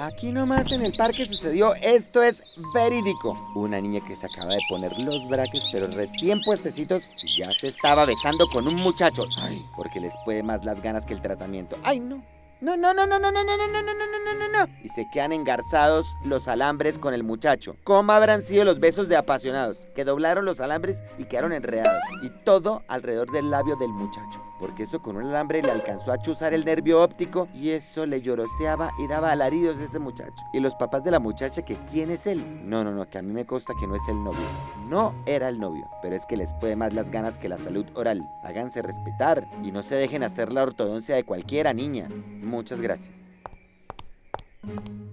Aquí nomás en el parque sucedió, esto es verídico. Una niña que se acaba de poner los braques, pero recién puestecitos, y ya se estaba besando con un muchacho. Ay, porque les puede más las ganas que el tratamiento. Ay, no. No, no, no, no, no, no, no, no, no, no, no, no, no. Y se quedan engarzados los alambres con el muchacho. ¿Cómo habrán sido los besos de apasionados? Que doblaron los alambres y quedaron enredados. Y todo alrededor del labio del muchacho. Porque eso con un alambre le alcanzó a chuzar el nervio óptico y eso le lloroseaba y daba alaridos a ese muchacho. Y los papás de la muchacha que quién es él. No, no, no, que a mí me consta que no es el novio. No era el novio, pero es que les puede más las ganas que la salud oral. Háganse respetar y no se dejen hacer la ortodoncia de cualquiera, niñas. Muchas gracias. Thank you.